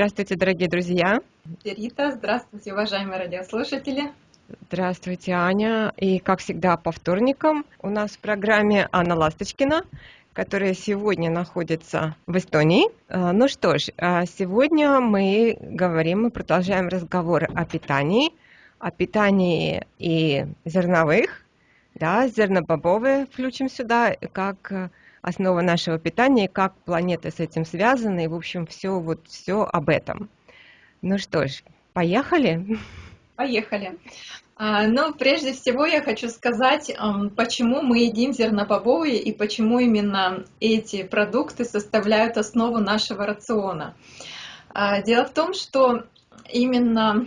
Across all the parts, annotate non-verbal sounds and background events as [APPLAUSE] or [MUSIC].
Здравствуйте, дорогие друзья. Рита, здравствуйте, уважаемые радиослушатели. Здравствуйте, Аня. И, как всегда, по вторникам у нас в программе Анна Ласточкина, которая сегодня находится в Эстонии. А, ну что ж, а сегодня мы говорим, мы продолжаем разговор о питании, о питании и зерновых, да, зернобобовые включим сюда, как основа нашего питания, как планеты с этим связаны, и, в общем, все вот все об этом. Ну что ж, поехали? Поехали. А, ну, прежде всего я хочу сказать, почему мы едим зернобобовые и почему именно эти продукты составляют основу нашего рациона. А, дело в том, что именно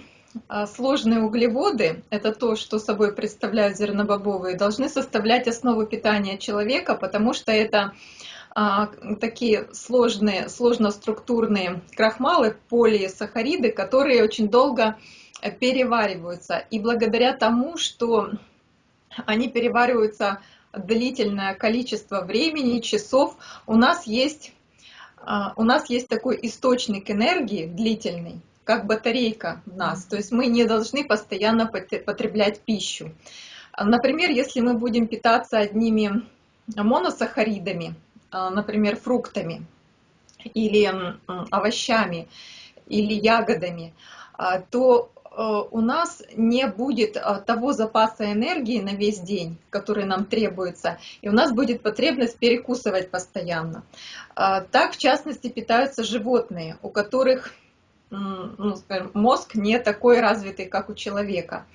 сложные углеводы, это то, что собой представляют зернобобовые, должны составлять основу питания человека, потому что это а, такие сложные, сложноструктурные крахмалы, полисахариды, которые очень долго перевариваются. И благодаря тому, что они перевариваются длительное количество времени, часов, у нас есть, а, у нас есть такой источник энергии длительный, как батарейка в нас. То есть мы не должны постоянно потреблять пищу. Например, если мы будем питаться одними моносахаридами, а, например, фруктами или овощами или ягодами, а, то а, у нас не будет того запаса энергии на весь день, который нам требуется, и у нас будет потребность перекусывать постоянно. Так, в частности, питаются животные, у которых ну, скажем, мозг не такой развитый, как у человека.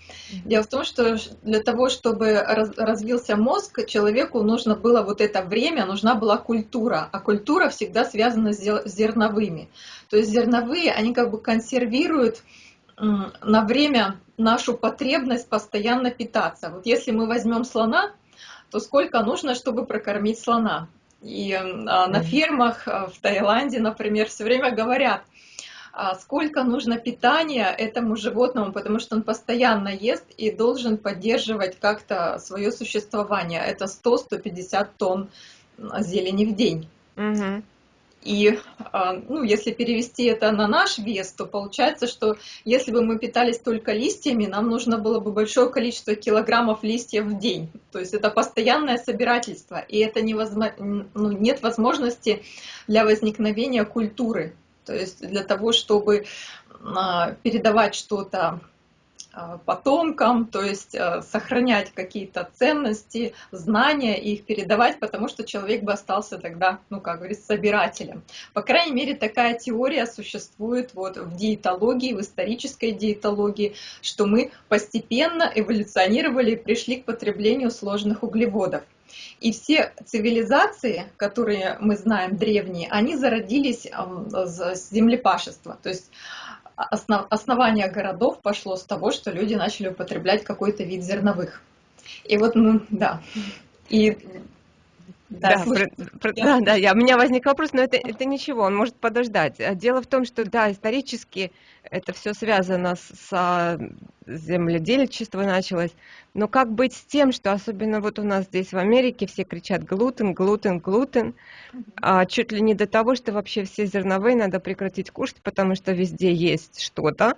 Дело в том, что для того, чтобы развился мозг, человеку нужно было вот это время, нужна была культура, а культура всегда связана с зерновыми. То есть зерновые, они как бы консервируют на время нашу потребность постоянно питаться. Вот если мы возьмем слона, то сколько нужно, чтобы прокормить слона? И а, на фермах а, в Таиланде, например, все время говорят – сколько нужно питания этому животному, потому что он постоянно ест и должен поддерживать как-то свое существование. Это 100-150 тонн зелени в день. Угу. И а, ну, если перевести это на наш вес, то получается, что если бы мы питались только листьями, нам нужно было бы большое количество килограммов листьев в день. То есть это постоянное собирательство, и это невозможно, ну, нет возможности для возникновения культуры то есть для того, чтобы а, передавать что-то а, потомкам, то есть а, сохранять какие-то ценности, знания и их передавать, потому что человек бы остался тогда, ну, как говорится, собирателем. По крайней мере, такая теория существует вот в диетологии, в исторической диетологии, что мы постепенно эволюционировали и пришли к потреблению сложных углеводов. И все цивилизации, которые мы знаем древние, они зародились с землепашества. То есть основ, основание городов пошло с того, что люди начали употреблять какой-то вид зерновых. И вот, ну, да. И да, да, про, про, да, да, я, у меня возник вопрос, но это, это ничего, он может подождать. А дело в том, что, да, исторически это все связано с, с земледельчество началось, но как быть с тем, что особенно вот у нас здесь в Америке все кричат глутен, глутен, глутен, а чуть ли не до того, что вообще все зерновые надо прекратить кушать, потому что везде есть что-то,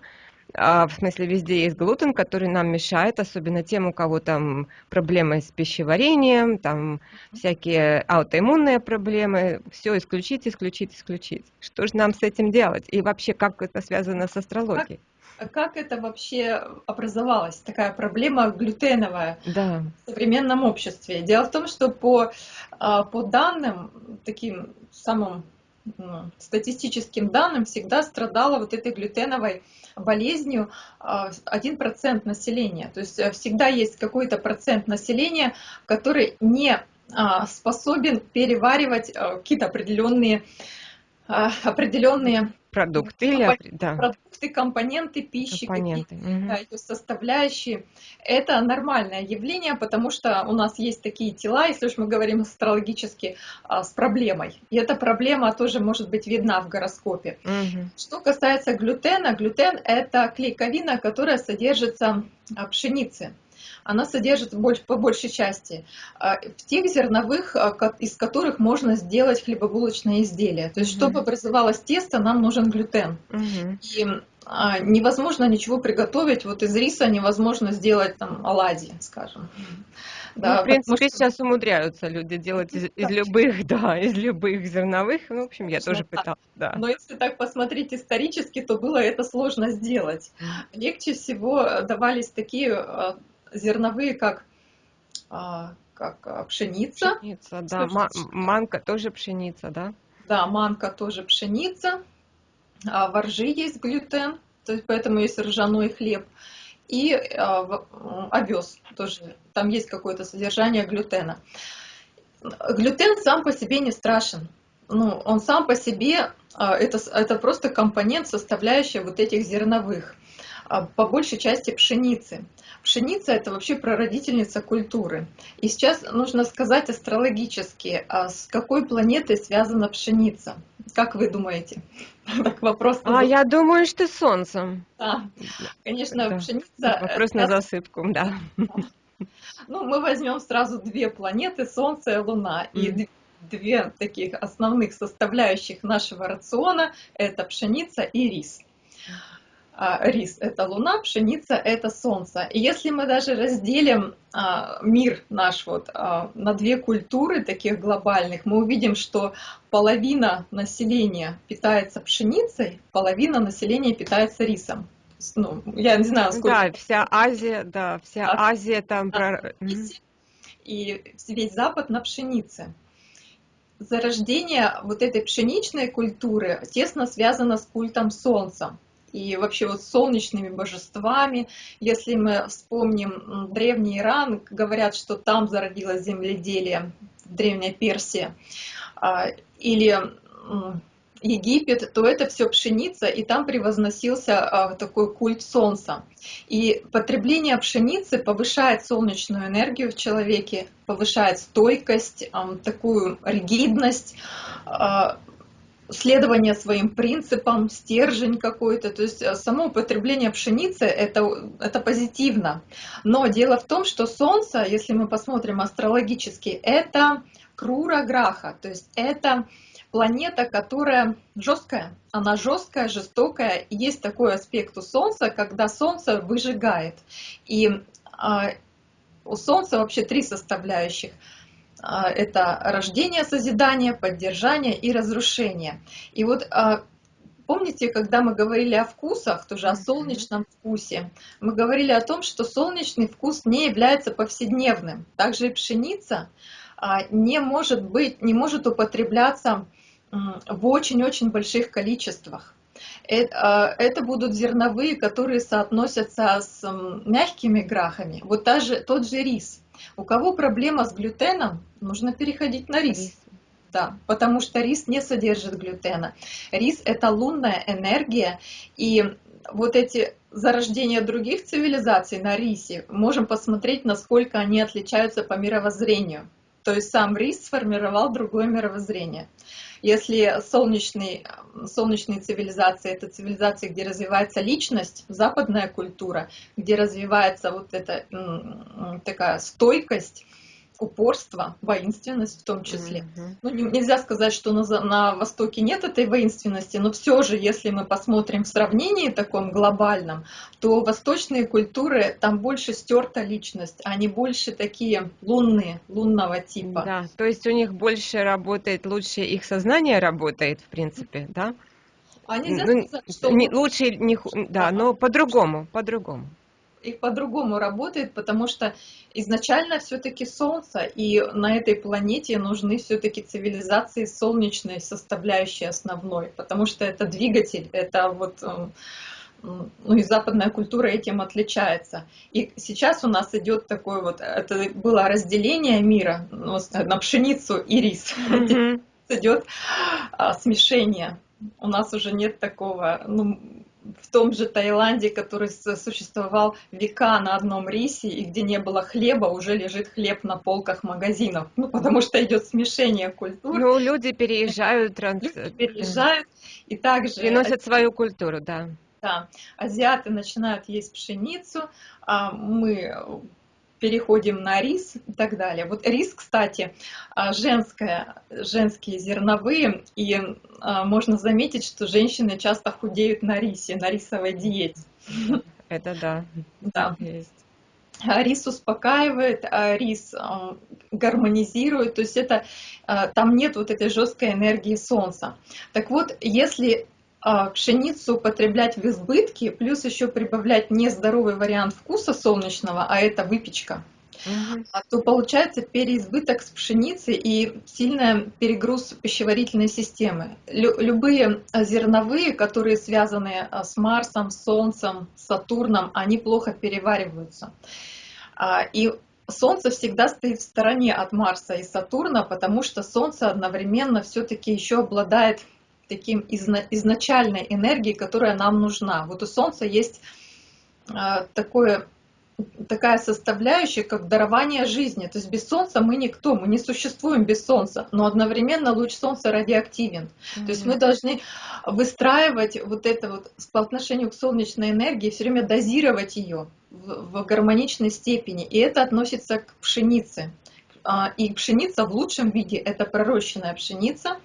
в смысле везде есть глутен, который нам мешает, особенно тем, у кого там проблемы с пищеварением, там всякие аутоиммунные проблемы, все исключить, исключить, исключить. Что же нам с этим делать? И вообще, как это связано с астрологией? Как, как это вообще образовалась, такая проблема глютеновая да. в современном обществе? Дело в том, что по, а, по данным, таким самым ну, статистическим данным всегда страдала вот этой глютеновой болезнью 1% населения. То есть э, всегда есть какой-то процент населения, который не а, способен переваривать э, какие-то определенные а, определенные продукты или да. продукты, компоненты пищи, компоненты. Угу. Да, эти составляющие. Это нормальное явление, потому что у нас есть такие тела, если уж мы говорим астрологически, а, с проблемой. И эта проблема тоже может быть видна в гороскопе. Угу. Что касается глютена, глютен это клейковина, которая содержится в пшенице. Она содержит по большей части а, в тех зерновых, а, из которых можно сделать хлебобулочное изделие. То есть, угу. чтобы образовалось тесто, нам нужен глютен. Угу. И а, невозможно ничего приготовить. Вот из риса невозможно сделать там оладьи, скажем. Да, ну, в принципе, что... сейчас умудряются люди делать из, из любых, [LAUGHS] да, из любых зерновых. Ну, в общем, я тоже пыталась, да. Но если так посмотреть исторически, то было это сложно сделать. Легче всего давались такие зерновые, как а, как пшеница. Пшеница, да. Манка тоже пшеница, да? Да, манка тоже пшеница. А воржи есть глютен, то есть поэтому есть ржаной хлеб. И а, овес тоже, там есть какое-то содержание глютена. Глютен сам по себе не страшен. Ну, он сам по себе, а, это, это просто компонент, составляющий вот этих зерновых, а, по большей части пшеницы. Пшеница – это вообще прародительница культуры. И сейчас нужно сказать астрологически, а с какой планетой связана пшеница. Как вы думаете? [LAUGHS] Так вопрос. А я думаю, что с Солнцем. Да, конечно, да. пшеница. Вопрос на засыпку, да. Ну, мы возьмем сразу две планеты, Солнце и Луна, mm. и две таких основных составляющих нашего рациона – это пшеница и рис. А, рис – это луна, пшеница – это солнце. И если мы даже разделим а, мир наш вот а, на две культуры таких глобальных, мы увидим, что половина населения питается пшеницей, половина населения питается рисом. Ну, я не знаю, сколько... Да, вся Азия, да, вся а, Азия там... Про... И весь Запад на пшенице. Зарождение вот этой пшеничной культуры тесно связано с культом солнца и вообще вот солнечными божествами. Если мы вспомним древний Иран, говорят, что там зародилось земледелие, древняя Персия, а, или Египет, то это все пшеница, и там превозносился а, такой культ солнца. И потребление пшеницы повышает солнечную энергию в человеке, повышает стойкость, такую ригидность, а, следование своим принципам, стержень какой-то. То есть э, само употребление пшеницы это, это позитивно. Но дело в том, что Солнце, если мы посмотрим астрологически, это Крура Граха, то есть это планета, которая жесткая. Она жесткая, жестокая. Есть такой аспект у Солнца, когда Солнце выжигает. И э, у Солнца вообще три составляющих – это рождение, созидание, поддержание и разрушение. И вот а, помните, когда мы говорили о вкусах, тоже о солнечном вкусе, мы говорили о том, что солнечный вкус не является повседневным. Также и пшеница а, не может быть, не может употребляться в очень-очень больших количествах. Это, это будут зерновые, которые соотносятся с мягкими грахами. Вот та же, тот же рис. У кого проблема с глютеном, нужно переходить на рис. рис. Да, потому что рис не содержит глютена. Рис – это лунная энергия, и вот эти зарождения других цивилизаций на рисе, можем посмотреть, насколько они отличаются по мировоззрению. То есть сам рис сформировал другое мировоззрение. Если солнечный, солнечные цивилизации – это цивилизации, где развивается личность, западная культура, где развивается вот эта такая стойкость, упорство, воинственность в том числе. Mm-hmm. Ну, нельзя сказать, что на, на Востоке нет этой воинственности, но все же, если мы посмотрим в сравнении таком глобальном, то восточные культуры, там больше стерта личность, они больше такие лунные, лунного типа. Да, то есть у них больше работает, лучше их сознание работает, в принципе, да? А нельзя ну, сказать, что... Не, лучше, не, да, но по-другому, по-другому и по-другому работает, потому что изначально все-таки Солнце, и на этой планете нужны все-таки цивилизации солнечной составляющей основной, потому что это двигатель, это вот эм, ну и западная культура этим отличается. И сейчас у нас идет такое вот, это было разделение мира ну, на пшеницу и рис. Mm-hmm. Идет а, смешение. У нас уже нет такого, ну, в том же Таиланде, который существовал века на одном рисе, и где не было хлеба, уже лежит хлеб на полках магазинов. Ну, потому что идет смешение культур. Ну, люди переезжают. Транс... Люди переезжают и также... Приносят свою культуру, да. Да, азиаты начинают есть пшеницу, а мы переходим на рис и так далее. Вот рис, кстати, а, женское, женские зерновые, и а, можно заметить, что женщины часто худеют на рисе, на рисовой диете. Это да. Да. Есть. Рис успокаивает, рис гармонизирует, то есть это там нет вот этой жесткой энергии солнца. Так вот, если а, пшеницу употреблять в избытке, плюс еще прибавлять нездоровый вариант вкуса солнечного, а это выпечка, угу. то получается переизбыток с пшеницы и сильный перегруз пищеварительной системы. Любые зерновые, которые связаны а, с Марсом, Солнцем, Сатурном, они плохо перевариваются. И Солнце всегда стоит в стороне от Марса и Сатурна, потому что Солнце одновременно все-таки еще обладает таким изначальной энергией, которая нам нужна. Вот у Солнца есть а, такое, такая составляющая, как дарование жизни. То есть без Солнца мы никто, мы не существуем без Солнца, но одновременно луч Солнца радиоактивен. Mm-hmm. То есть мы должны выстраивать вот это вот по отношению к солнечной энергии, все время дозировать ее в, в гармоничной степени. И это относится к пшенице. А, и пшеница в лучшем виде это пророщенная пшеница,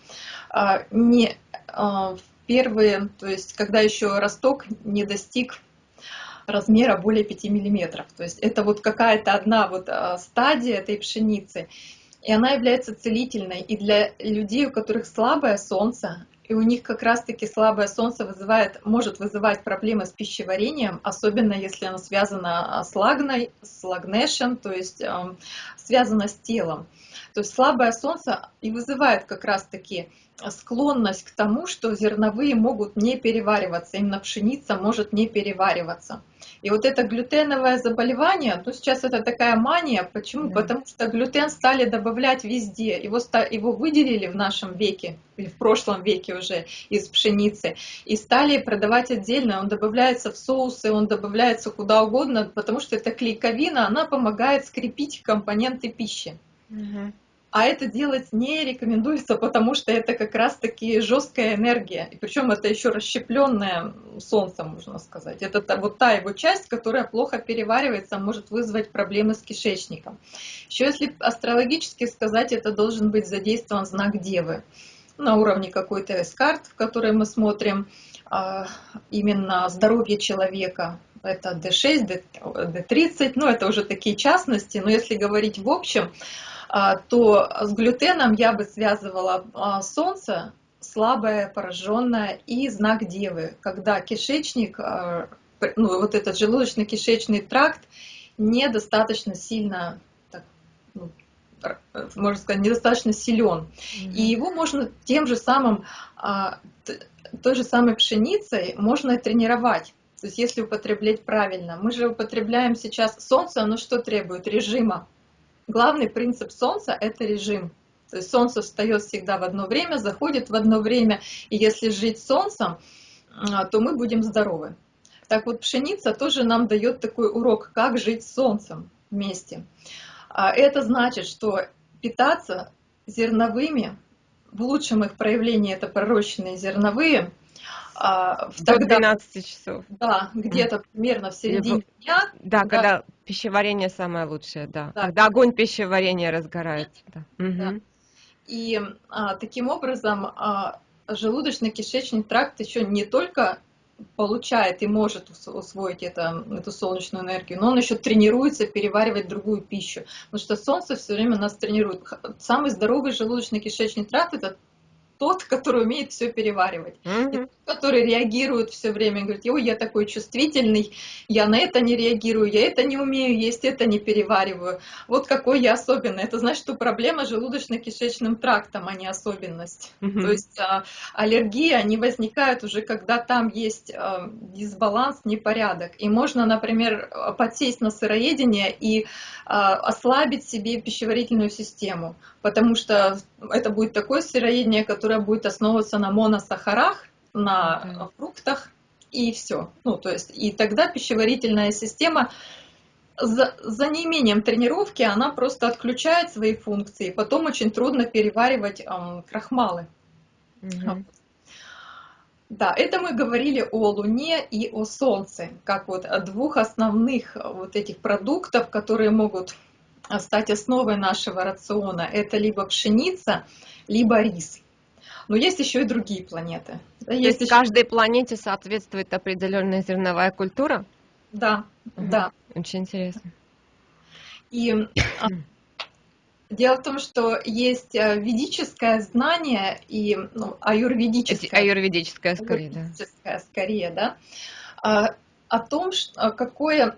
а, не в первые, то есть когда еще росток не достиг размера более 5 миллиметров. То есть это вот какая-то одна вот а, стадия этой пшеницы, и она является целительной. И для людей, у которых слабое солнце, и у них как раз-таки слабое солнце вызывает, может вызывать проблемы с пищеварением, особенно если оно связано с лагной, с лагнешем, то есть э, связано с телом. То есть слабое солнце и вызывает как раз-таки склонность к тому, что зерновые могут не перевариваться, именно пшеница может не перевариваться. И вот это глютеновое заболевание, ну сейчас это такая мания, почему? Да. Потому что глютен стали добавлять везде, его, его выделили в нашем веке, или в прошлом веке уже из пшеницы, и стали продавать отдельно, он добавляется в соусы, он добавляется куда угодно, потому что эта клейковина, она помогает скрепить компоненты пищи. Угу. А это делать не рекомендуется, потому что это как раз-таки жесткая энергия. И причем это еще расщепленная солнцем, можно сказать. Это та, вот та его часть, которая плохо переваривается, может вызвать проблемы с кишечником. Еще если астрологически сказать, это должен быть задействован знак Девы на уровне какой-то эскарт, в которой мы смотрим а, именно здоровье человека, это D6, D30, ну это уже такие частности, но если говорить в общем, то с глютеном я бы связывала а, солнце, слабое, пораженное, и знак Девы, когда кишечник, а, ну, вот этот желудочно-кишечный тракт недостаточно сильно, так, ну, можно сказать, недостаточно силен. Mm-hmm. И его можно тем же самым, той же самой пшеницей можно тренировать. То есть если употреблять правильно. Мы же употребляем сейчас солнце, оно что требует? Режима главный принцип Солнца – это режим. То есть Солнце встает всегда в одно время, заходит в одно время, и если жить Солнцем, а, то мы будем здоровы. Так вот, пшеница тоже нам дает такой урок, как жить Солнцем вместе. А, это значит, что питаться зерновыми, в лучшем их проявлении это пророщенные зерновые – а, До 12 часов. Да, где-то примерно в середине дня. Да, да, когда пищеварение самое лучшее, да. да. Когда огонь пищеварения разгорается. Да. Да. Угу. И а, таким образом а, желудочно-кишечный тракт еще не только получает и может усвоить это, эту солнечную энергию, но он еще тренируется переваривать другую пищу. Потому что солнце все время нас тренирует. Самый здоровый желудочно-кишечный тракт это тот, который умеет все переваривать, mm-hmm. который реагирует все время, говорит, ой, я такой чувствительный, я на это не реагирую, я это не умею есть, это не перевариваю. Вот какой я особенный. Это значит, что проблема желудочно-кишечным трактом, а не особенность. Mm-hmm. То есть а, аллергии, они возникают уже, когда там есть а, дисбаланс, непорядок. И можно, например, подсесть на сыроедение и а, ослабить себе пищеварительную систему, потому что это будет такое сыроедение, которое будет основываться на моносахарах, на фруктах и все. Ну, то есть, и тогда пищеварительная система за, за неимением тренировки она просто отключает свои функции, потом очень трудно переваривать эм, крахмалы. Угу. Да, это мы говорили о Луне и о Солнце, как вот о двух основных вот этих продуктов, которые могут стать основой нашего рациона. Это либо пшеница, либо рис. Но есть еще и другие планеты. То есть еще... каждой планете соответствует определенная зерновая культура? Да, угу. да. Очень интересно. И а, дело в том, что есть э, ведическое знание и ну, аюрведическое. Аюрведическое скорее, аюрведическое, да. скорее, да. А, о том, какое а,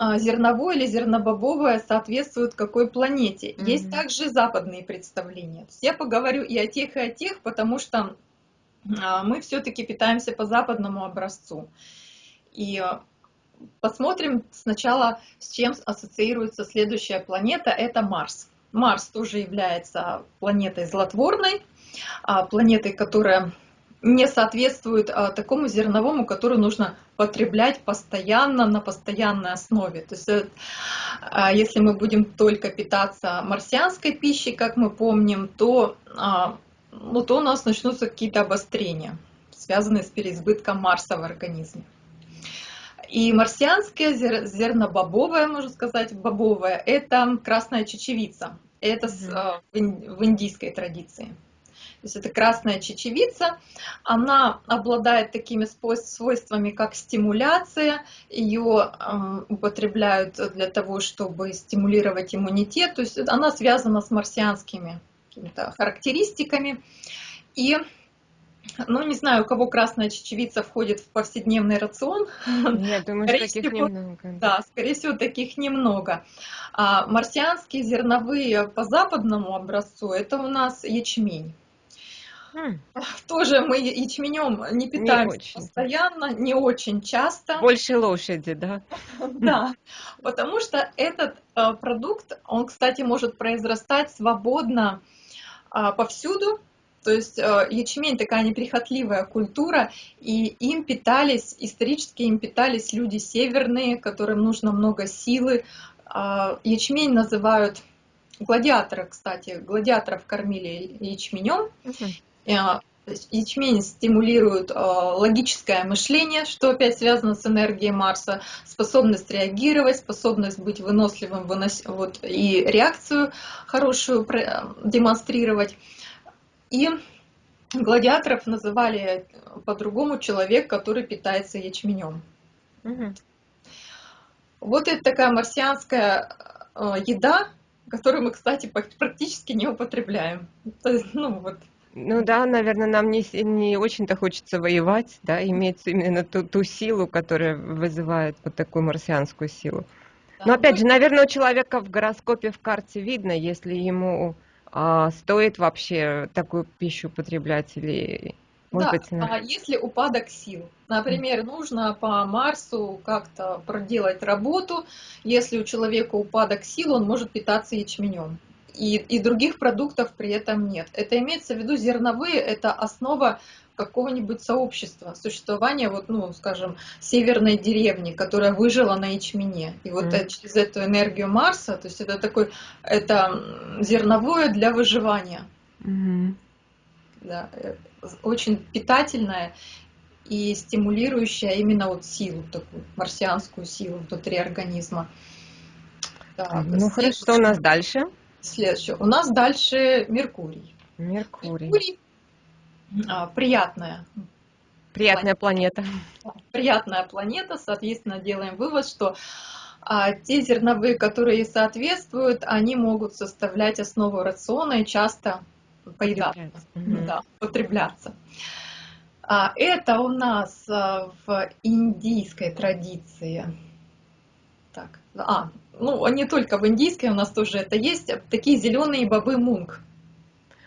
зерновое или зернобобовое соответствует какой планете. Mm-hmm. Есть также западные представления. я поговорю и о тех, и о тех, потому что а, мы все-таки питаемся по западному образцу. И а, посмотрим сначала, с чем ассоциируется следующая планета, это Марс. Марс тоже является планетой злотворной, планетой, которая не соответствует а, такому зерновому, который нужно потреблять постоянно, на постоянной основе. То есть, э, а, если мы будем только питаться марсианской пищей, как мы помним, то, а, ну, то у нас начнутся какие-то обострения, связанные с переизбытком Марса в организме. И марсианское зернобобовое, можно сказать, бобовое, это красная чечевица. Это в индийской традиции. То есть это красная чечевица, она обладает такими свойствами, как стимуляция, ее употребляют для того, чтобы стимулировать иммунитет, то есть она связана с марсианскими характеристиками. И ну, не знаю, у кого красная чечевица входит в повседневный рацион. Нет, думаю, скорее таких всего, немного. Да, скорее всего, таких немного. А марсианские зерновые по западному образцу, это у нас ячмень. Хм. [LAUGHS] Тоже мы ячменем не питаемся не постоянно, не очень часто. Больше лошади, да? [LAUGHS] Да, потому что этот э, продукт, он, кстати, может произрастать свободно а, повсюду. То есть э, ячмень такая неприхотливая культура, и им питались, исторически им питались люди северные, которым нужно много силы. А, ячмень называют гладиаторы, кстати, гладиаторов кормили ячменем. Э, ячмень стимулирует э, логическое мышление, что опять связано с энергией Марса, способность реагировать, способность быть выносливым вынос... вот, и реакцию хорошую демонстрировать. И гладиаторов называли по-другому человек, который питается ячменем. Угу. Вот это такая марсианская э, еда, которую мы, кстати, практически не употребляем. Ну, вот ну да, наверное, нам не, не очень-то хочется воевать, да, иметь именно ту, ту силу, которая вызывает вот такую марсианскую силу. Да, Но опять ну, же, наверное, у человека в гороскопе в карте видно, если ему а, стоит вообще такую пищу употреблять или может да, быть, а если упадок сил, например, нужно по Марсу как-то проделать работу, если у человека упадок сил, он может питаться ячменем и, и других продуктов при этом нет. Это имеется в виду зерновые, это основа какого-нибудь сообщества, существования, вот, ну, скажем, северной деревни, которая выжила на ячмене. И вот mm. через эту энергию Марса, то есть это такой, это зерновое для выживания. Mm. Да, э, очень питательное и стимулирующая именно вот силу, такую марсианскую силу внутри организма. Да, ну хорошо, что у нас дальше? Следующее. У нас дальше Меркурий. Меркурий. Меркурий а, приятная. Приятная планета. Приятная планета, соответственно, делаем вывод, что а, те зерновые, которые соответствуют, они могут составлять основу рациона и часто поедаться, угу. да, потребляться. А, это у нас а, в индийской традиции. Так, а, ну, не только в индийской, у нас тоже это есть, такие зеленые бобы мунг.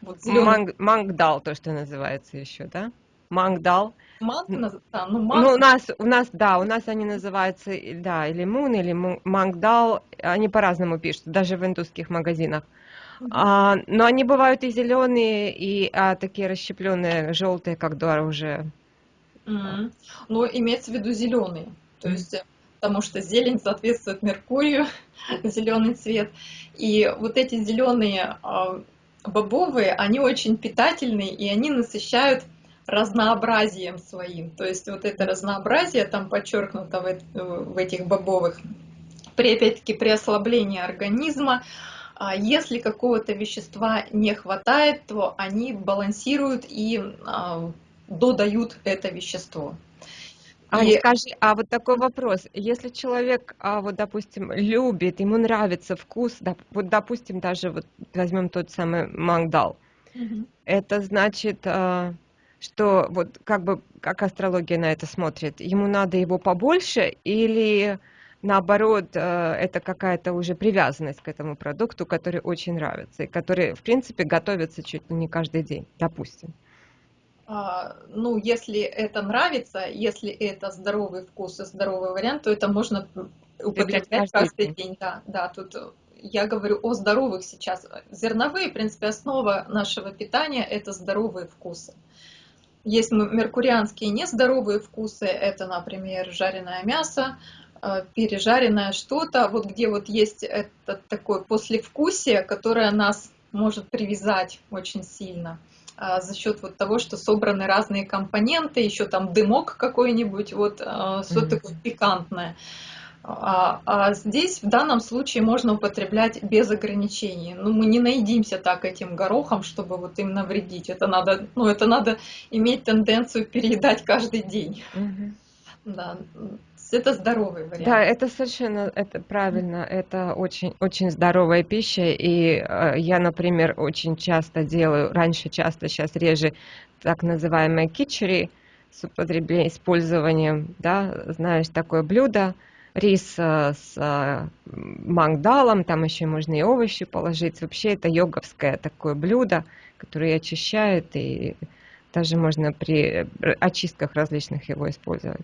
Вот Манг, мангдал, то, что называется еще, да? Мангдал. Манг, да, ну, манг... ну, у нас, у нас, да, у нас они называются, да, или мун, или мангдал, они по-разному пишут, даже в индусских магазинах. А, но они бывают и зеленые, и а, такие расщепленные, желтые, как дуар уже. Mm-hmm. Ну, имеется в виду зеленые. То есть потому что зелень соответствует Меркурию, [LAUGHS] зеленый цвет. И вот эти зеленые а, бобовые, они очень питательные, и они насыщают разнообразием своим. То есть вот это разнообразие там подчеркнуто в, в этих бобовых. При, опять-таки, при ослаблении организма, а, если какого-то вещества не хватает, то они балансируют и а, додают это вещество. А и... скажи, а вот такой вопрос. Если человек, а, вот, допустим, любит, ему нравится вкус, да, вот, допустим, даже вот возьмем тот самый мангдал, угу. это значит, а, что вот как бы, как астрология на это смотрит, ему надо его побольше или наоборот, а, это какая-то уже привязанность к этому продукту, который очень нравится и который, в принципе, готовится чуть ли не каждый день, допустим. А, ну, если это нравится, если это здоровый вкус и здоровый вариант, то это можно употреблять каждый, каждый день. день. Да, да, тут я говорю о здоровых сейчас. Зерновые, в принципе, основа нашего питания – это здоровые вкусы. Есть меркурианские нездоровые вкусы, это, например, жареное мясо, а, пережаренное что-то, вот где вот есть это такое послевкусие, которое нас может привязать очень сильно. А, за счет вот того, что собраны разные компоненты, еще там дымок какой-нибудь, вот а, что-то такое пикантное. А, а здесь в данном случае можно употреблять без ограничений. Ну, мы не наедимся так этим горохом, чтобы вот им навредить. Это надо, ну, это надо иметь тенденцию переедать каждый день. Mm-hmm. Да это здоровый вариант. Да, это совершенно это правильно, это очень очень здоровая пища, и э, я, например, очень часто делаю, раньше часто, сейчас реже, так называемые кичери с употреблением, использованием, да, знаешь, такое блюдо, рис э, с э, мангдалом, там еще можно и овощи положить. Вообще это йоговское такое блюдо, которое очищает, и даже можно при очистках различных его использовать.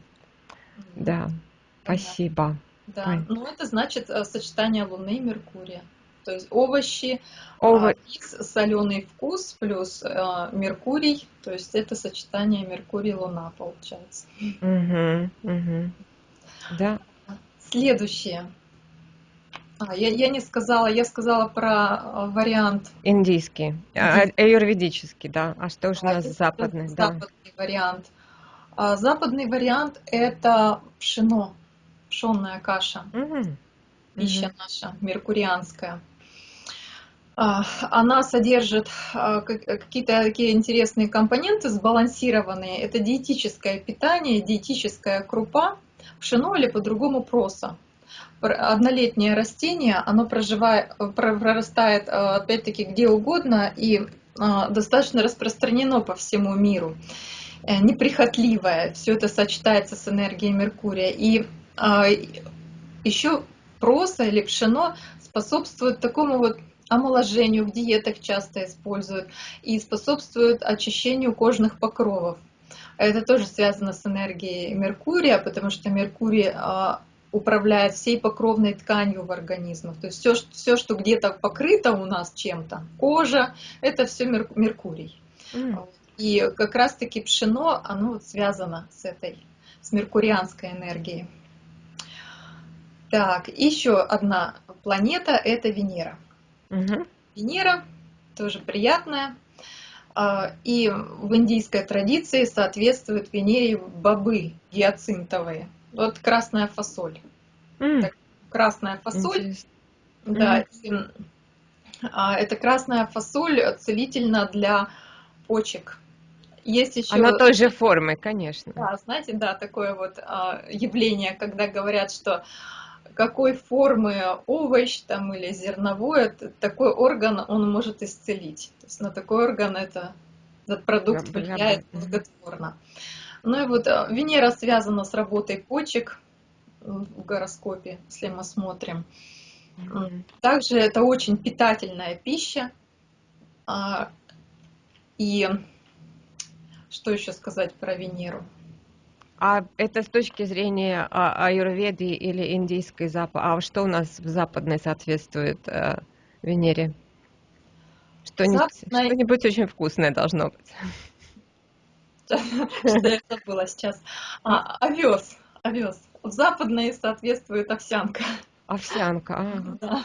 Да, спасибо. Да, Ой. ну это значит э, сочетание Луны и Меркурия. То есть овощи, Ово... X, соленый вкус плюс э, Меркурий, то есть это сочетание Меркурий-Луна получается. Угу, угу. Да. Следующее. А, я, я не сказала, я сказала про э, вариант. Индийский, а, аюрведический, да. А что же у нас западный? Западный да. вариант. А западный вариант это пшено, пшенная каша, угу. пища угу. наша меркурианская. А, она содержит а, какие-то такие интересные компоненты, сбалансированные. Это диетическое питание, диетическая крупа, пшено или по-другому проса. Однолетнее растение, оно проживает, прорастает опять-таки где угодно и достаточно распространено по всему миру. Э, неприхотливая, все это сочетается с энергией Меркурия. И а, еще проса или пшено способствует такому вот омоложению, в диетах часто используют, и способствует очищению кожных покровов. Это тоже связано с энергией Меркурия, потому что Меркурий а, управляет всей покровной тканью в организмах. То есть все, все что где-то покрыто у нас чем-то, кожа, это все Меркурий. Mm. И как раз-таки пшено, оно вот связано с этой, с меркурианской энергией. Так, еще одна планета – это Венера. Угу. Венера тоже приятная. А, и в индийской традиции соответствует Венере бобы гиацинтовые. Вот красная фасоль. Mm. Так, красная фасоль. Интересно. Да, mm. и, а, это красная фасоль целительна для почек. Есть еще... Она той же формы, конечно. Да, знаете, да, такое вот а, явление, когда говорят, что какой формы овощ там или зерновой, такой орган он может исцелить. То есть на такой орган это, этот продукт я влияет благотворно. Ну и вот а, Венера связана с работой почек в гороскопе, если мы смотрим. Также это очень питательная пища. А, и что еще сказать про Венеру? А это с точки зрения а, аюрведы или индийской запад. А что у нас в западной соответствует а, Венере? Что-нибудь, Западной... что-нибудь очень вкусное должно быть. [LAUGHS] Что я забыла сейчас. А, овес. Овес. В западной соответствует овсянка. Овсянка. [LAUGHS] Да.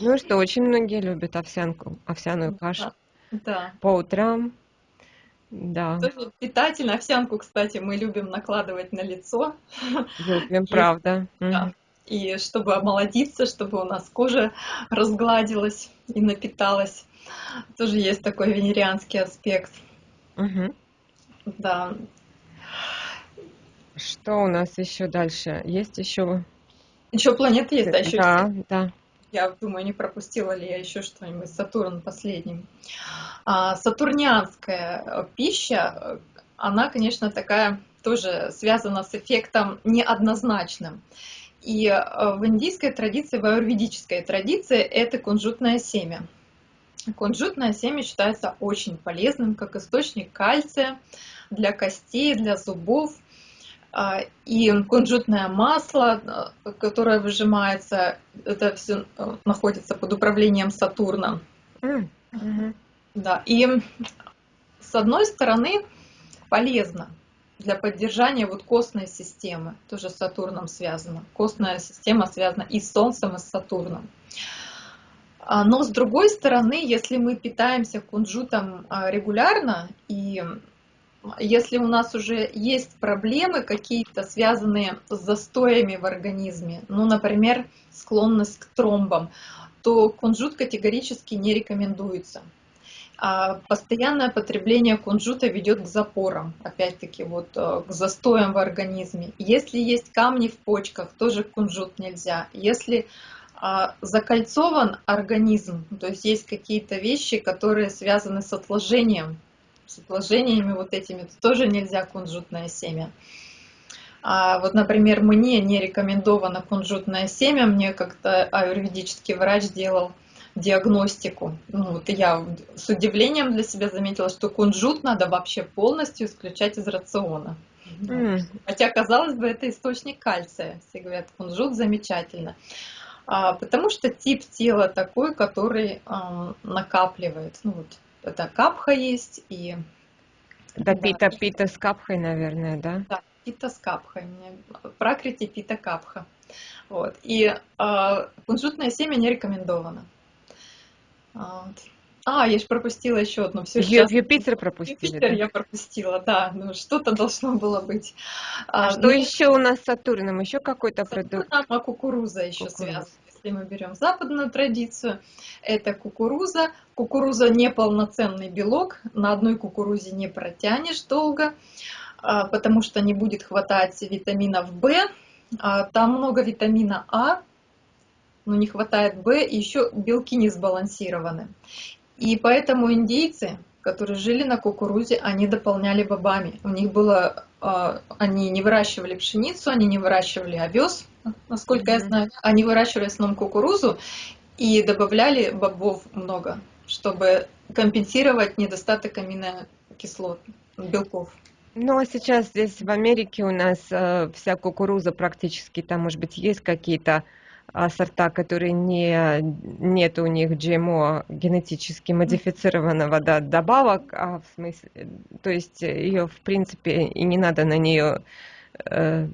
Ну что, очень многие любят овсянку, овсяную кашу. Да. По утрам Да. Тоже питательно. Овсянку, кстати, мы любим накладывать на лицо. Любим, правда. да. И чтобы омолодиться, чтобы у нас кожа разгладилась и напиталась. Тоже есть такой венерианский аспект. Мгм. Да. Что у нас еще дальше? Есть еще? Еще планеты есть, а еще Да, да. Я думаю, не пропустила ли я еще что-нибудь. Сатурн последним. А, Сатурнианская э, пища, э, она, конечно, такая тоже связана с эффектом неоднозначным. И э, в индийской традиции, в аюрведической традиции это кунжутное семя. Кунжутное семя считается очень полезным как источник кальция для костей, для зубов. А, И кунжутное масло, э, которое выжимается, это все находится под управлением Сатурна. М, мгм. Да, и с одной стороны полезно для поддержания вот костной системы, тоже с Сатурном связано. Костная система связана и с Солнцем, и с Сатурном. А, Но с другой стороны, если мы питаемся кунжутом а, регулярно, и если у нас уже есть проблемы какие-то, связанные с застоями в организме, ну, например, склонность к тромбам, то кунжут категорически не рекомендуется. А постоянное потребление кунжута ведет к запорам, опять-таки вот э, к застоям в организме. Если есть камни в почках, тоже кунжут нельзя. Если а, закольцован организм, то есть есть какие-то вещи, которые связаны с отложением, с отложениями вот этими, то тоже нельзя кунжутное семя. А вот, например, мне не рекомендовано кунжутное семя, мне как-то аюрведический врач делал диагностику. Ну, вот я с удивлением для себя заметила, что кунжут надо вообще полностью исключать из рациона. М, Хотя, казалось бы, это источник кальция. Все говорят, кунжут замечательно. А, потому что тип тела такой, который ам, накапливает. Ну, вот это капха есть и Да, Да. пита, пита с капхой, наверное, да? да, пита с капхой. Пракрити пита капха. Вот. И а, кунжутное семя не рекомендовано. А, вот. А, я же пропустила еще одну. Все Ю- Юпитер пропустили. Юпитер да? я пропустила, да. Ну, что-то должно было быть. А, А что ну, еще у нас с Сатурном? Еще какой-то продукт? Сатурном, а кукуруза еще Кукуруза. связана. Если мы берем западную традицию, это кукуруза. Кукуруза не полноценный белок, на одной кукурузе не протянешь долго, а, потому что не будет хватать витаминов В. А, Там много витамина А, но не хватает В, и еще белки не сбалансированы. И поэтому индейцы, которые жили на кукурузе, они дополняли бобами. У них было, а, они не выращивали пшеницу, они не выращивали овес, насколько я Мгм. знаю. Они выращивали в основном кукурузу и добавляли бобов много, чтобы компенсировать недостаток аминокислот, белков. Ну, а сейчас здесь в Америке у нас э, вся кукуруза практически, там, может быть, есть какие-то сорта, которые не, нет у них GMO, генетически модифицированного да, добавок, а в смысле, то есть ее, в принципе, и не надо на нее э,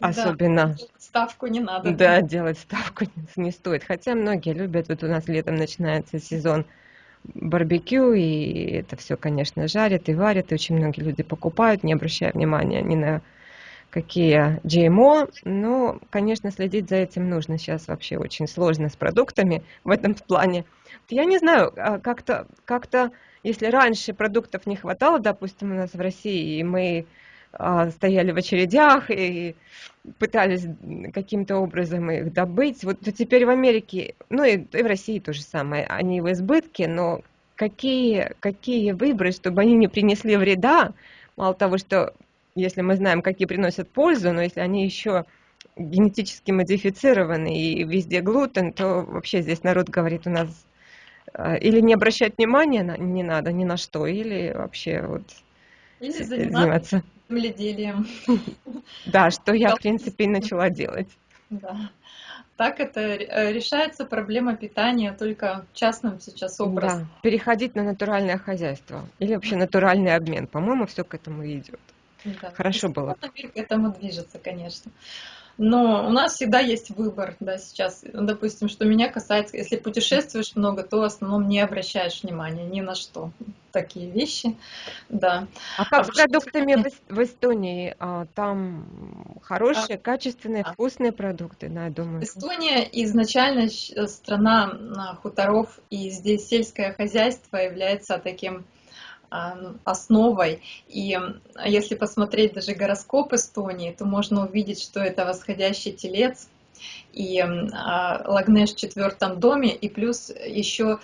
Да. особенно Ставку не надо. Да, делать ставку не стоит. Хотя многие любят, вот у нас летом начинается сезон барбекю, и это все, конечно, жарят и варят, и очень многие люди покупают, не обращая внимания ни на какие GMO, но, конечно, следить за этим нужно. Сейчас вообще очень сложно с продуктами в этом плане. Я не знаю, а как-то, как-то, если раньше продуктов не хватало, допустим, у нас в России, и мы а, стояли в очередях и пытались каким-то образом их добыть. Вот то теперь в Америке, ну и, и в России то же самое, они в избытке, но какие, какие выбрать, чтобы они не принесли вреда, мало того, что если мы знаем, какие приносят пользу, но если они еще генетически модифицированы и везде глутен, то вообще здесь народ говорит у нас э, или не обращать внимания на, не надо ни на что, или вообще вот Или с- заниматься земледелием. Да, что я, в принципе, и начала делать. Да. Так это э, решается проблема питания только частным сейчас образом. Да, переходить на натуральное хозяйство или вообще натуральный обмен. По-моему, все к этому идет. Да. Хорошо было. Мир к этому движется, конечно. Но у нас всегда есть выбор, да, сейчас, допустим, что меня касается, если путешествуешь много, то в основном не обращаешь внимания ни на что, такие вещи, да. А как а с продуктами в, в Эстонии? А, там хорошие, а, качественные, а. вкусные продукты, да, я думаю. Эстония изначально страна хуторов, и здесь сельское хозяйство является таким основой. И если посмотреть даже гороскоп Эстонии, то можно увидеть, что это восходящий телец и Лагнеш в четвертом доме, и плюс еще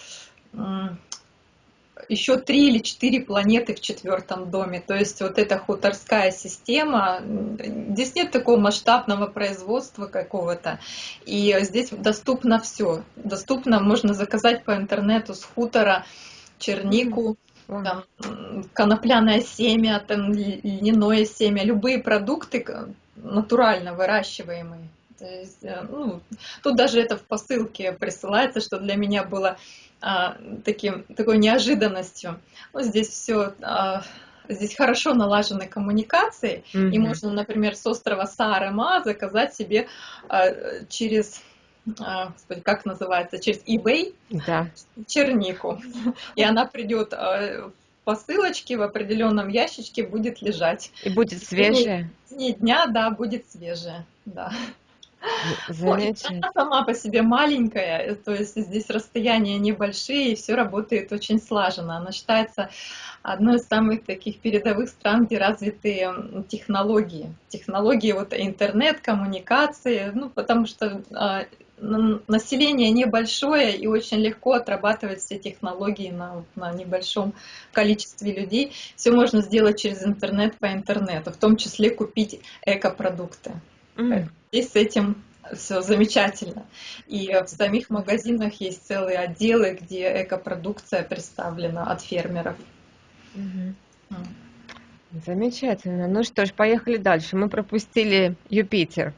еще три или четыре планеты в четвертом доме. То есть вот эта хуторская система, здесь нет такого масштабного производства какого-то. И здесь доступно все. Доступно, можно заказать по интернету с хутора чернику, там, конопляное семя, там, льняное семя, любые продукты натурально выращиваемые. То есть, э, ну, тут даже это в посылке присылается, что для меня было а, таким, такой неожиданностью. Ну, здесь все а, здесь хорошо налажены коммуникации, mm-hmm. и можно, например, с острова Саарема заказать себе а, через как называется, через eBay да. чернику. И она придет а, в посылочке в определенном ящичке будет лежать. И будет свежая? Не дня, да, будет свежая, да. [LAUGHS] Замечательно. Она сама по себе маленькая, то есть здесь расстояния небольшие, и все работает очень слаженно. Она считается одной из самых таких передовых стран, где развиты технологии. Технологии, вот интернет, коммуникации, ну, потому что а, население небольшое и очень легко отрабатывать все технологии на, на небольшом количестве людей. Все можно сделать через интернет по интернету, в том числе купить экопродукты. Mm. Здесь с этим все замечательно. И в самих магазинах есть целые отделы, где экопродукция представлена от фермеров. Mm. Замечательно. Ну что ж, поехали дальше. Мы пропустили Юпитер.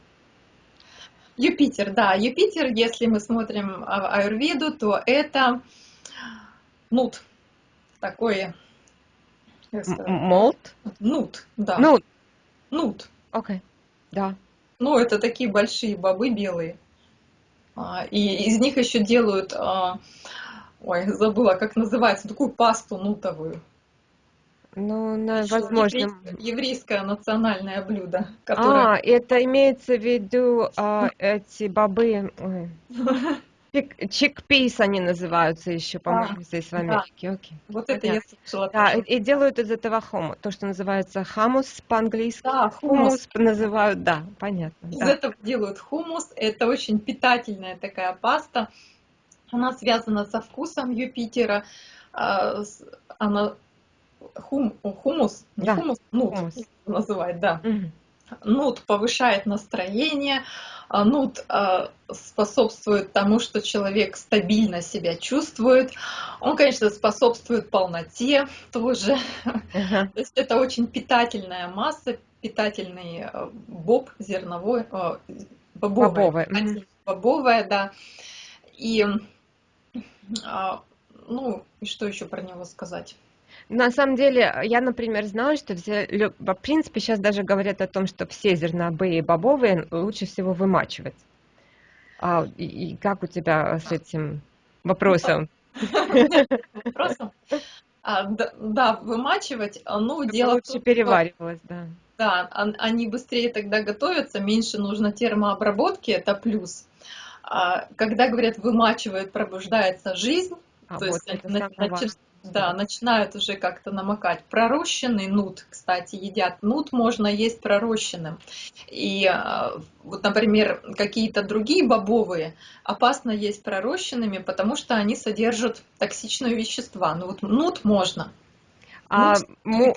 Юпитер, да, Юпитер, если мы смотрим аюрведу, то это нут, такой... Молт? Нут, да. Нут. Нут. Окей, okay. да. Ну, это такие большие бобы белые. А, и из них еще делают, а, ой, забыла, как называется, такую пасту нутовую. Ну, на, возможно. Еврейское, еврейское национальное блюдо. Которое... А, это имеется в виду а, эти бобы. [LAUGHS] Чикпис они называются еще, по-моему, здесь в Америке. Да. Окей. Вот это я слышала. Да, и, и делают из этого хому, то, что называется хамус по-английски. Да, хумус. хумус называют, да, понятно. Из да. этого делают хумус. Это очень питательная такая паста. Она связана со вкусом Юпитера. А, она хум, хумус, не да. хумус, нут хумус. называть, да. Угу. Нут повышает настроение, а нут э, способствует тому, что человек стабильно себя чувствует. Он, конечно, способствует полноте тоже. Uh-huh. То есть это очень питательная масса, питательный э, боб зерновой, э, бобовая, бобовая. Бобовая, да. И ну, и что еще про него сказать? На самом деле, я, например, знаю, что все, в принципе сейчас даже говорят о том, что все зерновые и бобовые лучше всего вымачивать. А, и, и как у тебя с этим вопросом? Вопросом? А, да, вымачивать, а, ну, дело лучше переваривалось, да. Да, они быстрее тогда готовятся, меньше нужно термообработки, это плюс. А, когда говорят вымачивают, пробуждается жизнь, а, то вот есть это да, начинают уже как-то намокать. Пророщенный нут, кстати, едят. Нут можно есть пророщенным. И а, вот, например, какие-то другие бобовые опасно есть пророщенными, потому что они содержат токсичные вещества. Ну вот нут можно. А му...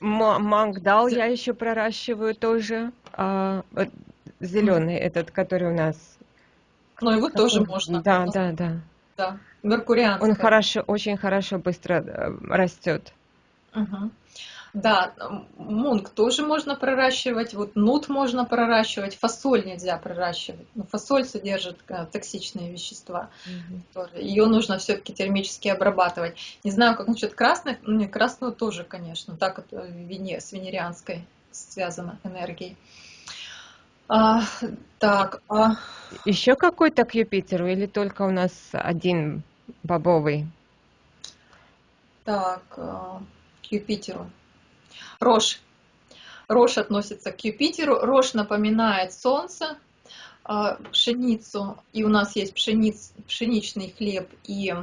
мангдал я еще проращиваю тоже. А, зеленый этот, который у нас. Ну его тоже можно. Да, да, да. Да. Меркурианская. Он хорошо, очень хорошо быстро э, растет. Угу. Да, мунг тоже можно проращивать, вот нут можно проращивать, фасоль нельзя проращивать. Но фасоль содержит э, токсичные вещества. Угу. Ее нужно все-таки термически обрабатывать. Не знаю, как насчет красных, ну, не красную тоже, конечно, так вот э, с венерианской связана энергией. А, так, а... Еще какой-то к Юпитеру или только у нас один бобовый? Так, а, к Юпитеру. Рожь. Рожь относится к Юпитеру. Рожь напоминает Солнце, а, пшеницу. И у нас есть пшениц, пшеничный хлеб и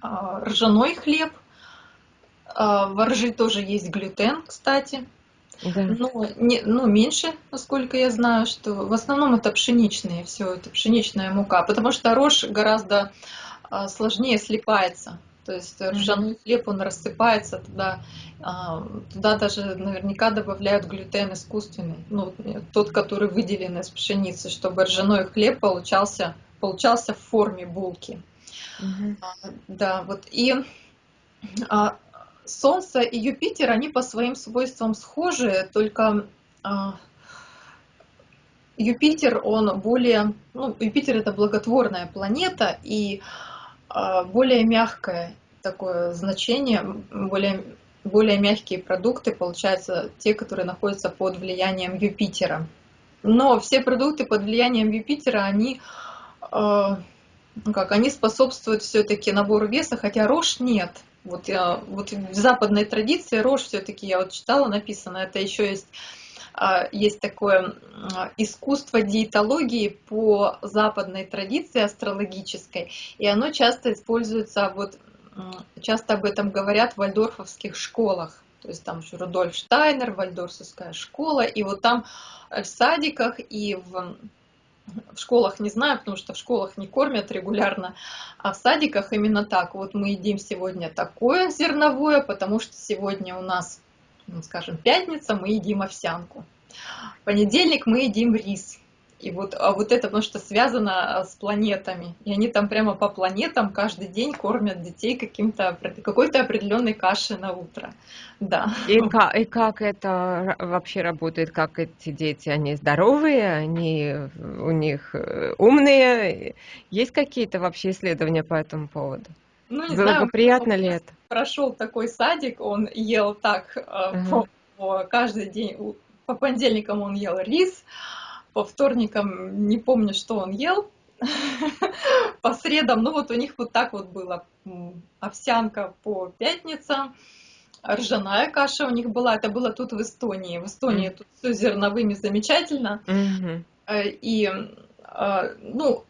а, ржаной хлеб. В ржи тоже есть глютен, кстати. Да. Но не, ну, меньше, насколько я знаю, что в основном это пшеничные, все это пшеничная мука, потому что рожь гораздо сложнее слипается. То есть ржаной хлеб, он рассыпается туда, а, туда даже наверняка добавляют глютен искусственный, ну, тот, который выделен из пшеницы, чтобы ржаной хлеб получался, получался в форме булки. Угу. Да, вот и а, Солнце и Юпитер, они по своим свойствам схожи, только а, Юпитер, он более, ну, Юпитер это благотворная планета, и а, более мягкое такое значение, более, более мягкие продукты, получаются те, которые находятся под влиянием Юпитера. Но все продукты под влиянием Юпитера, они, э, как, они способствуют все-таки набору веса, хотя рожь нет. Вот, я, вот в западной традиции рожь все-таки, я вот читала, написано, это еще есть а, есть такое искусство диетологии по западной традиции астрологической, и оно часто используется, вот часто об этом говорят в вальдорфовских школах. То есть там еще Рудольф Штайнер, вальдорфская школа, и вот там в садиках и в, в школах не знаю, потому что в школах не кормят регулярно, а в садиках именно так. Вот мы едим сегодня такое зерновое, потому что сегодня у нас ну, скажем, пятница мы едим овсянку. В понедельник мы едим рис. И вот, а вот это потому что связано а, с планетами. И они там прямо по планетам каждый день кормят детей каким-то какой-то определенной кашей на утро. Да. И как, и как это вообще работает? Как эти дети? Они здоровые? Они у них э, умные? Есть какие-то вообще исследования по этому поводу? Ну, не знаю, приятно ли это? Прошел такой садик, он ел так uh-huh. по, каждый день, по понедельникам он ел рис, по вторникам не помню, что он ел, [LAUGHS] по средам, ну вот у них вот так вот было, овсянка по пятницам, ржаная каша у них была, это было тут в Эстонии, в Эстонии mm. тут все зерновыми замечательно, mm-hmm. и э, ну,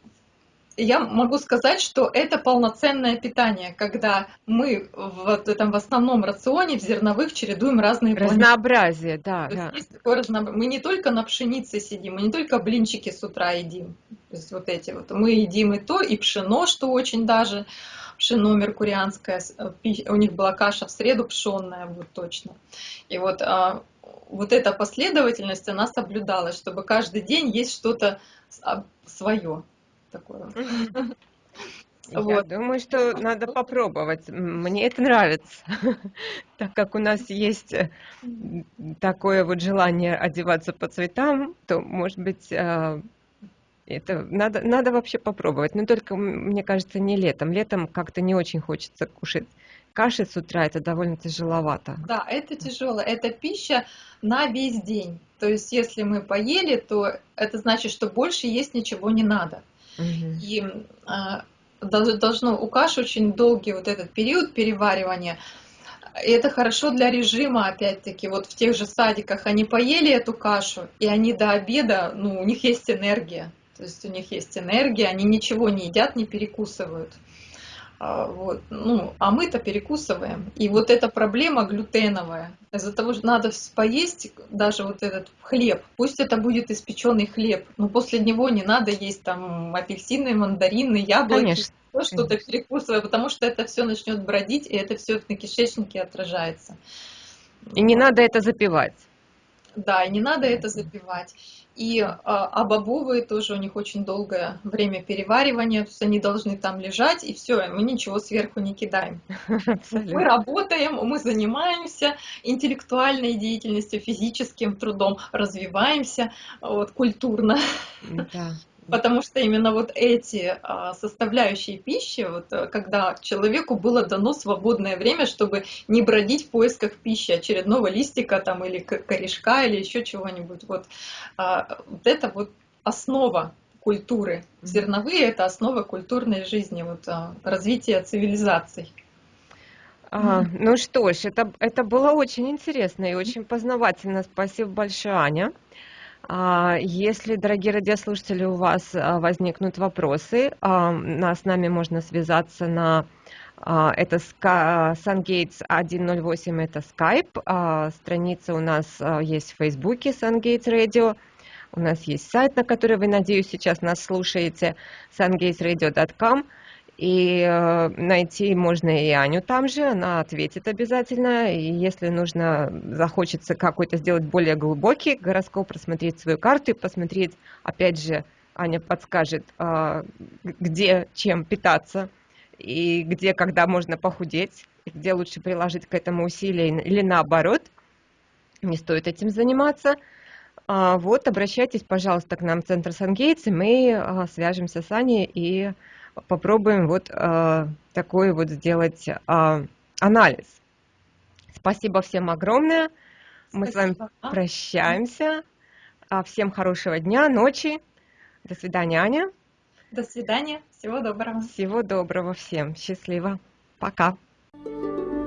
я могу сказать, что это полноценное питание, когда мы в этом в основном рационе в зерновых чередуем разные разнообразие, да, да. Есть такое разнообразие. Мы не только на пшенице сидим, мы не только блинчики с утра едим, то есть вот эти вот. Мы едим и то, и пшено, что очень даже пшено меркурианское, у них была каша в среду пшенная, вот точно. И вот а, вот эта последовательность, она соблюдалась, чтобы каждый день есть что-то а, свое такое. [LAUGHS] Я вот. думаю, что надо попробовать. Мне это нравится, [LAUGHS] так как у нас есть э, такое вот желание одеваться по цветам, то, может быть, э, это надо, надо вообще попробовать. Но только, мне кажется, не летом. Летом как-то не очень хочется кушать каши с утра, это довольно тяжеловато. Да, это тяжело. Это пища на весь день. То есть, если мы поели, то это значит, что больше есть ничего не надо. И а, должно у каши очень долгий вот этот период переваривания. И это хорошо для режима, опять-таки, вот в тех же садиках они поели эту кашу, и они до обеда, ну, у них есть энергия. То есть у них есть энергия, они ничего не едят, не перекусывают. А, вот. Ну, а мы-то перекусываем. И вот эта проблема глютеновая. Из-за того, что надо поесть даже вот этот хлеб, пусть это будет испеченный хлеб, но после него не надо есть там апельсины, мандарины, яблоки, Конечно. что-то перекусывая, потому что это все начнет бродить, и это все на кишечнике отражается. И не надо это запивать. Да, и не надо это запивать. И а, а бобовые тоже у них очень долгое время переваривания, то есть они должны там лежать, и все, мы ничего сверху не кидаем. Абсолютно. Мы работаем, мы занимаемся интеллектуальной деятельностью, физическим трудом, развиваемся вот, культурно. Да. Потому что именно вот эти а, составляющие пищи, вот, э, когда человеку было дано свободное время, чтобы не бродить в поисках пищи, очередного листика там или корешка или еще чего-нибудь, вот, а, вот это вот основа культуры. Зерновые – это основа культурной жизни, вот, а, развития цивилизаций. А, ну что ж, это, это было очень интересно и очень познавательно. Спасибо большое, Аня. А, если, дорогие радиослушатели, у вас а, возникнут вопросы, а, с нами можно связаться на это SunGates 108, это Skype. Страница у нас есть в Фейсбуке SunGates Radio. У нас есть сайт, на который вы, надеюсь, сейчас нас слушаете, sungatesradio.com. И э, найти можно и Аню там же, она ответит обязательно. И если нужно, захочется какой-то сделать более глубокий гороскоп, просмотреть свою карту и посмотреть, опять же, Аня подскажет, э, где чем питаться и где, когда можно похудеть, и где лучше приложить к этому усилия или наоборот, не стоит этим заниматься. А, вот, обращайтесь, пожалуйста, к нам в Центр Сангейтс, мы а, свяжемся с Аней и попробуем вот э, такой вот сделать э, анализ. Спасибо всем огромное. Мы Спасибо. с вами прощаемся. А, всем хорошего дня, ночи. До свидания, Аня. До свидания. Всего доброго. Всего доброго всем. Счастливо. Пока. thank you